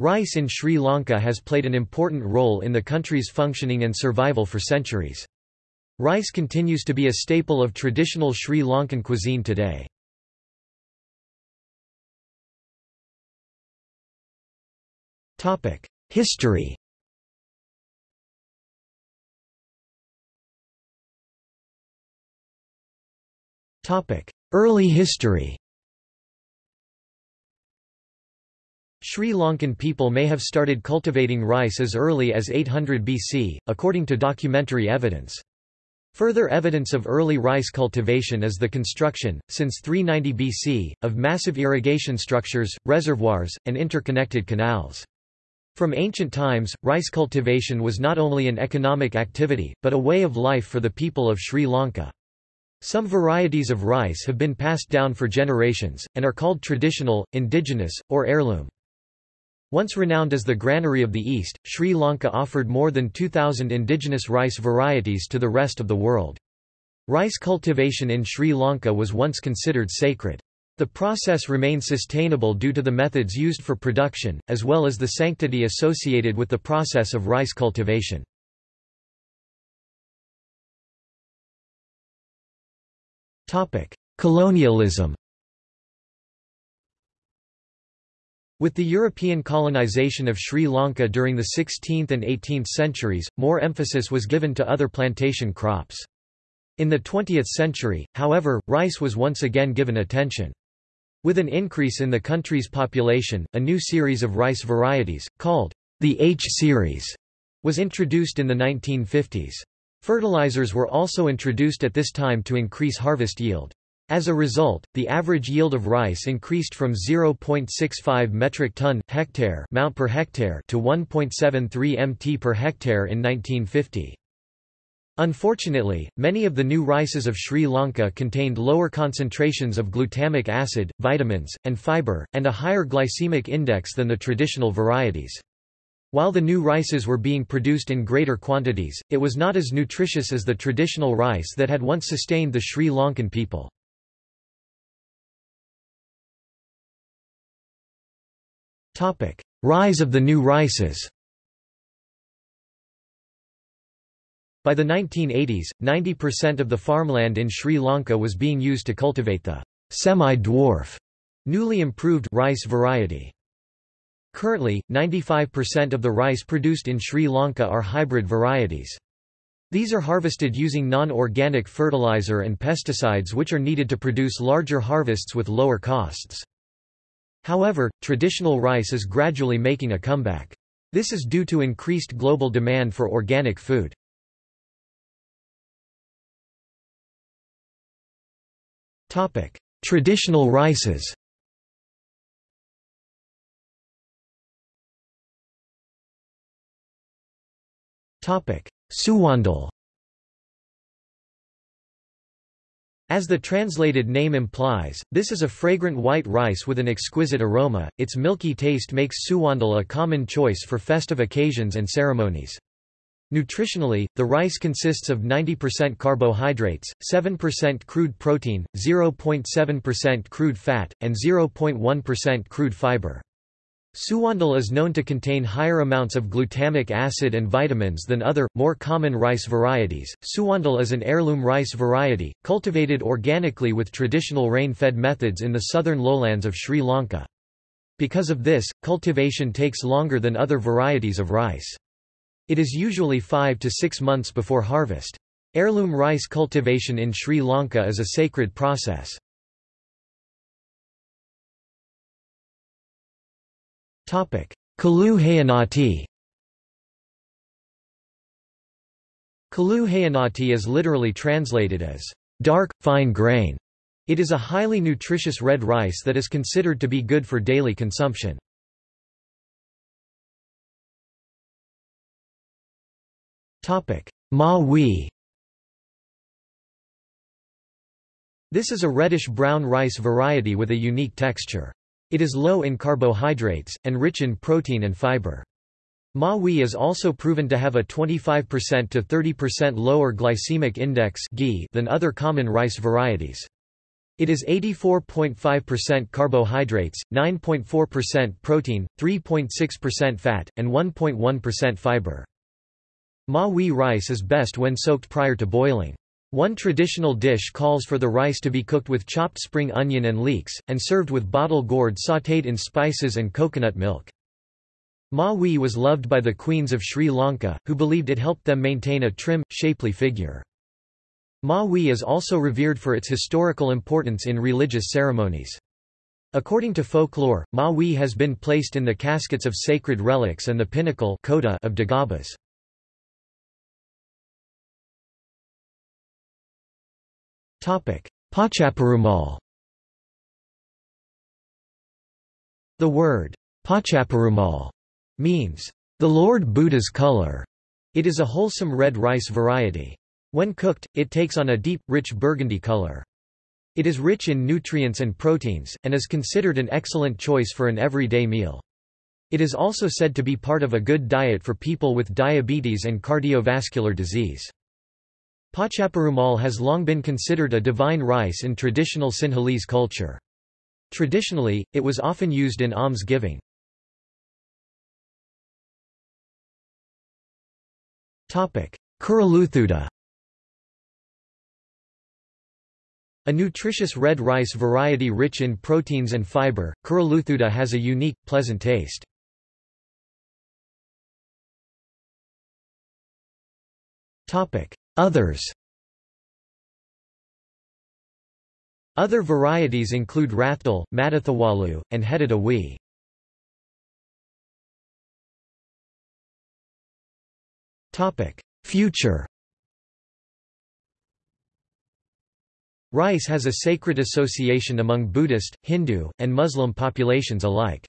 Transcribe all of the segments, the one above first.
Rice in Sri Lanka has played an important role in the country's functioning and survival for centuries. Rice continues to be a staple of traditional Sri Lankan cuisine today. History Early history Sri Lankan people may have started cultivating rice as early as 800 BC, according to documentary evidence. Further evidence of early rice cultivation is the construction, since 390 BC, of massive irrigation structures, reservoirs, and interconnected canals. From ancient times, rice cultivation was not only an economic activity, but a way of life for the people of Sri Lanka. Some varieties of rice have been passed down for generations, and are called traditional, indigenous, or heirloom. Once renowned as the granary of the East, Sri Lanka offered more than 2,000 indigenous rice varieties to the rest of the world. Rice cultivation in Sri Lanka was once considered sacred. The process remained sustainable due to the methods used for production, as well as the sanctity associated with the process of rice cultivation. Colonialism With the European colonization of Sri Lanka during the 16th and 18th centuries, more emphasis was given to other plantation crops. In the 20th century, however, rice was once again given attention. With an increase in the country's population, a new series of rice varieties, called the H series, was introduced in the 1950s. Fertilizers were also introduced at this time to increase harvest yield. As a result, the average yield of rice increased from 0.65 metric ton hectare mount per hectare to 1.73 mt per hectare in 1950. Unfortunately, many of the new rices of Sri Lanka contained lower concentrations of glutamic acid, vitamins, and fiber, and a higher glycemic index than the traditional varieties. While the new rices were being produced in greater quantities, it was not as nutritious as the traditional rice that had once sustained the Sri Lankan people. Rise of the new rices By the 1980s, 90% of the farmland in Sri Lanka was being used to cultivate the semi-dwarf, newly improved rice variety. Currently, 95% of the rice produced in Sri Lanka are hybrid varieties. These are harvested using non-organic fertilizer and pesticides which are needed to produce larger harvests with lower costs. However, traditional rice is gradually making a comeback. This is due to increased global demand for organic food. Topic: Traditional rices Topic: Suwandal As the translated name implies, this is a fragrant white rice with an exquisite aroma. Its milky taste makes suwandal a common choice for festive occasions and ceremonies. Nutritionally, the rice consists of 90% carbohydrates, 7% crude protein, 0.7% crude fat, and 0.1% crude fiber. Suwandal is known to contain higher amounts of glutamic acid and vitamins than other, more common rice varieties. Suwandal is an heirloom rice variety, cultivated organically with traditional rain-fed methods in the southern lowlands of Sri Lanka. Because of this, cultivation takes longer than other varieties of rice. It is usually five to six months before harvest. Heirloom rice cultivation in Sri Lanka is a sacred process. Kalu Hayanati Kalu Hayanati is literally translated as dark, fine grain. It is a highly nutritious red rice that is considered to be good for daily consumption. Ma Wee This is a reddish-brown rice variety with a unique texture. It is low in carbohydrates, and rich in protein and fiber. Ma Wee is also proven to have a 25% to 30% lower glycemic index than other common rice varieties. It is 84.5% carbohydrates, 9.4% protein, 3.6% fat, and 1.1% fiber. Ma rice is best when soaked prior to boiling. One traditional dish calls for the rice to be cooked with chopped spring onion and leeks, and served with bottle gourd sautéed in spices and coconut milk. Ma wee was loved by the queens of Sri Lanka, who believed it helped them maintain a trim, shapely figure. Ma wee is also revered for its historical importance in religious ceremonies. According to folklore, Ma wee has been placed in the caskets of sacred relics and the pinnacle of Dagobas. Pochaperumal The word Pochaperumal means the Lord Buddha's color. It is a wholesome red rice variety. When cooked, it takes on a deep, rich burgundy color. It is rich in nutrients and proteins, and is considered an excellent choice for an everyday meal. It is also said to be part of a good diet for people with diabetes and cardiovascular disease. Pochaperumal has long been considered a divine rice in traditional Sinhalese culture. Traditionally, it was often used in alms-giving. Kuruluthuda A nutritious red rice variety rich in proteins and fiber, Kuruluthuda has a unique, pleasant taste. Others Other varieties include Rathdal, Madathawalu, and Hedadawi. Future Rice has a sacred association among Buddhist, Hindu, and Muslim populations alike.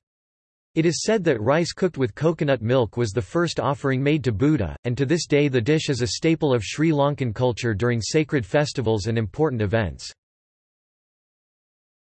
It is said that rice cooked with coconut milk was the first offering made to Buddha, and to this day the dish is a staple of Sri Lankan culture during sacred festivals and important events.